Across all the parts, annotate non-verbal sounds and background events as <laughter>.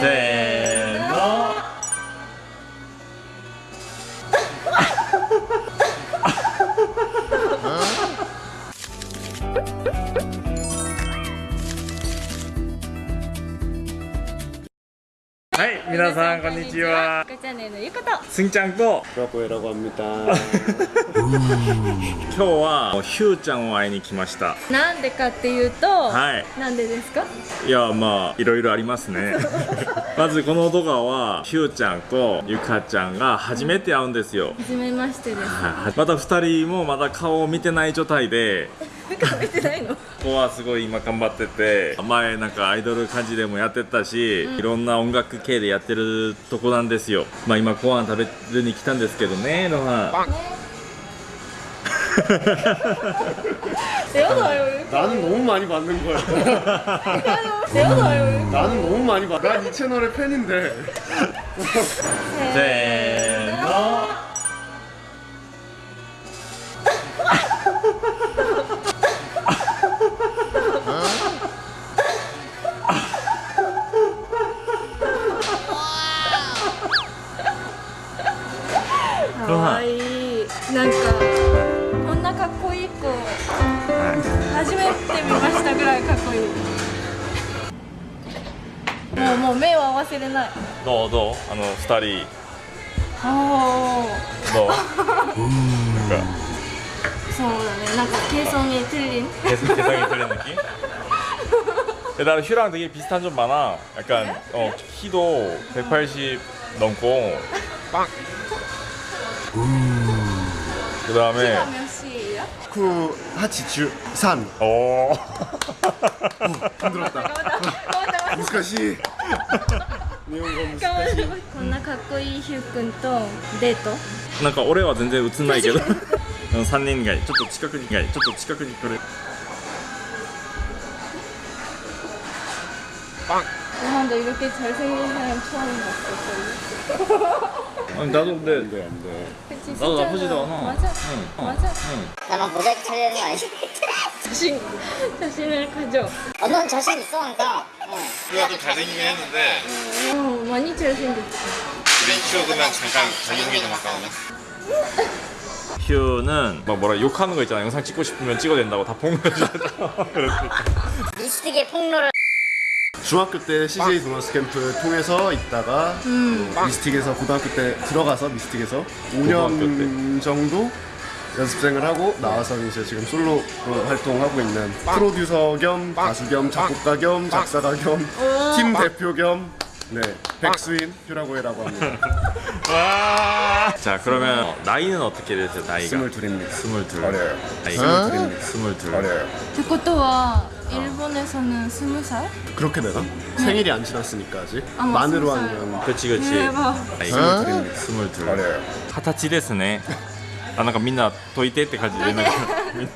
对。はい皆さんこんにちは。ゆかチャンネルのゆかと。すんちゃんと。今日はひゅーちゃんを会いに来ました。なんでかっていうと、はい、なんでですか？いやまあいろいろありますね。<laughs> まずこの動画はひゅーちゃんとゆかちゃんが初めて会うんですよ。初めましてです。また2人もまだ顔を見てない状態で。<laughs> 顔見てないの？ここはすごい今頑張ってて前なんかアイドル感じでもやってたし、いろんな音楽系でやってるとこなんですよまあ今ご飯食べるに来たんですけどねロハンやだよ 나는 너무 많이 받는 거야. やだよ 나는 너무 많이 받. 난이 채널의 팬인데. せ かわいいなんかこんなかっこいい子初めて見ましたぐらいかっこいいもうもう目を合わせれないどうどうあの2人あどうあそうだねなんかケイソンにテレビ 계속 개성이 들리는 느낌? 근데 나는 휴랑 되게 비슷한 점 많아. 약간 어, 키도 180 넘고. 그 다음에 楽しいよ 쿠 하치주 산. 어 힘들었다. 頑張った <laughs> 무스카시. 일본어 頑張っ 무스카시. た<laughs> こんなかっこいいヒュー君とデート 뭔가 올해와 전제 웃은 나이게도 3人<laughs> がちょっと近くにちょっと近くに来る 근데 이렇게 잘생긴 사람 처음 봤어 아니 나도 근데 안 돼 안 돼. 그치 나도 진짜로. 나쁘지도 않아. 맞아 응. 맞아 나만 모자이크 처리되는 거 아니지? <laughs> 자신 자신을 가져 어, 넌 자신 있어 항상 어. 휴가 좀 잘생기긴 했는데 어 많이 잘생겼지 우리 휴그면 잠깐 자기소개 좀 할까 오늘 휴는 <laughs> 막 뭐라 욕하는 거 있잖아 영상 찍고 싶으면 찍어야 된다고 다 폭로해주잖아 <laughs> 미스틱의 폭로를 중학교 때 CJ 도너스 캠프 통해서 있다가 음. 미스틱에서 고등학교 때 들어가서 미스틱에서 5년 정도 연습생을 하고 나와서 이제 지금 솔로 활동하고 있는 프로듀서 겸 가수 겸 작곡가 겸 작사가 겸 팀 대표 겸 네, 백스윈 휴라고해라고 합니다. <laughs> 자, 그러면 어, 나이는 어떻게 되세요? 나이가? 22입니다. 22. 어려요. 나이가? 22입니다. 22. 어려요. 듣고 또 와. 일본에서는 스무 살? 그렇게 되나? 생일이 안 지났으니까 아직 아, 뭐 만으로 스무 살. 하면 그치 그치 대박 나이가 스물둘입니다. 스물둘 어려요. 二十歳ですねあなんかみんな解いてって感じでなんかみんな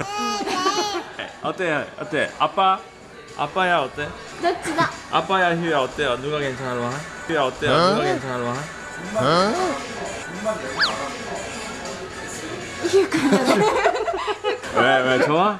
え어때어때아빠아빠야어때 どっちだ 아빠야 휴야 어때요? 누가 괜찮아? 휴야 어때요? 누가 괜찮아? ヒュー君だね 왜, 왜 좋아?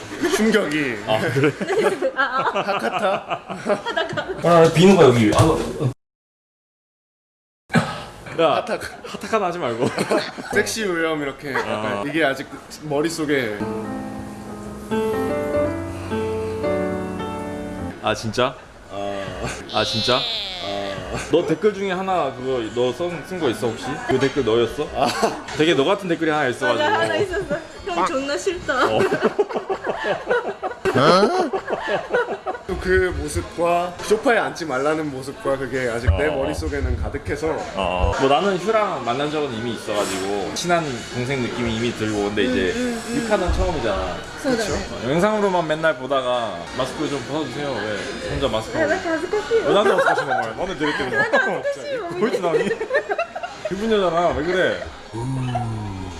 충격이. 아 그래? 하카타 아. 비는 거 여기 아, 야 하타 하타카나 하지 말고. <laughs> 섹시 우염 이렇게 어. 이게 아직 머릿속에. 아 진짜? 어, 아 진짜? 어, 너 댓글 중에 하나 그거 너 쓴거 있어 혹시? 그 댓글 너였어? 되게 너 같은 댓글이 하나 있어가지고. 있었어 형 존나 싫다. 어. 어? 어. 그 모습과 소파에 앉지 말라는 모습과 그게 아직 내 어. 머릿속에는 가득해서 어. 뭐 나는 휴랑 만난 적은 이미 있어가지고 친한 동생 느낌이 이미 들고 근데 이제 음, 음. 육하는 처음이잖아. 그렇죠. 영상으로만 맨날 보다가 마스크 좀 벗어주세요. 왜? 혼자 마스크 하고. 왜 나한테 마스크 하시는 거야 나는 되게 때문에 보이지 나니? 기분 여잖아 왜 그래? 음.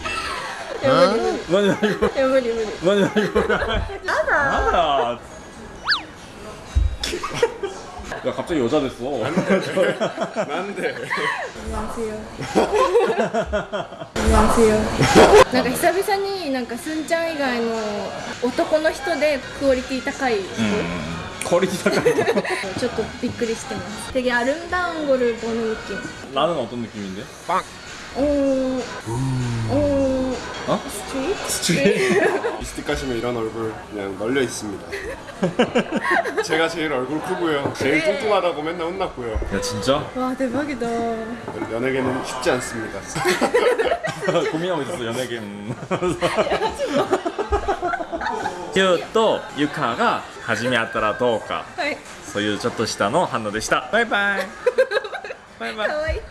야, いや無理無理 何何 いや無理無理 何何 やだ 아 야 갑자기 여자 됐어 난데 言わんせよ言わんせよなんか久々になんかすんちゃん以外の男の人でクオリティ高い人、 퀄리티高い ちょっとびっくりしてます 되게 아름다운 거를 보는 느낌 나는 어떤 느낌인데? 오, 오, 어? 스트릿? 미스틱 가시면 <laughs> 이런 얼굴 그냥 널려 있습니다. <laughs> 제가 제일 얼굴 크고요. 제일 뚱뚱하다고 맨날 혼났고요. 야 진짜? 와 대박이다 연예계는 쉽지 않습니다. <laughs> 고민하고 있었어 연예계 음. ヒューとユカが初め会ったらどうかはい そういうちょっとしたの反応でしたバイバイバイバイかわいいバイバイ